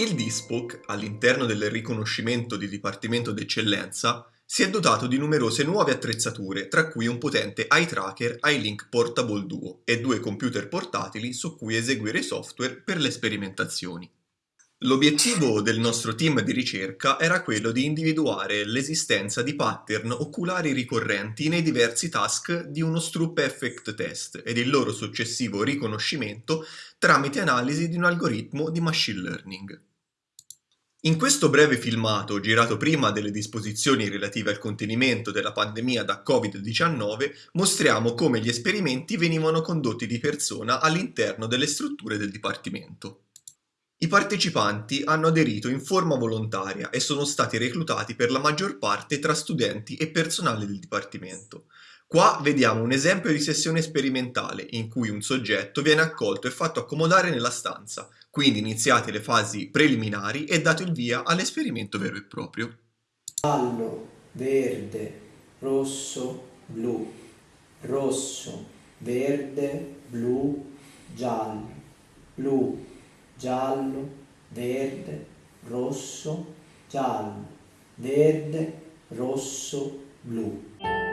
Il DISPOC, all'interno del riconoscimento di Dipartimento d'Eccellenza, si è dotato di numerose nuove attrezzature, tra cui un potente eye tracker iLink Portable Duo e due computer portatili su cui eseguire software per le sperimentazioni. L'obiettivo del nostro team di ricerca era quello di individuare l'esistenza di pattern oculari ricorrenti nei diversi task di uno Stroop Effect Test ed il loro successivo riconoscimento tramite analisi di un algoritmo di machine learning. In questo breve filmato, girato prima delle disposizioni relative al contenimento della pandemia da Covid-19, mostriamo come gli esperimenti venivano condotti di persona all'interno delle strutture del Dipartimento. I partecipanti hanno aderito in forma volontaria e sono stati reclutati per la maggior parte tra studenti e personale del Dipartimento. Qua vediamo un esempio di sessione sperimentale in cui un soggetto viene accolto e fatto accomodare nella stanza, quindi iniziate le fasi preliminari e dato il via all'esperimento vero e proprio. Giallo, verde, rosso, blu, rosso, verde, blu, giallo, blu, giallo, verde, rosso, giallo, verde, rosso, blu.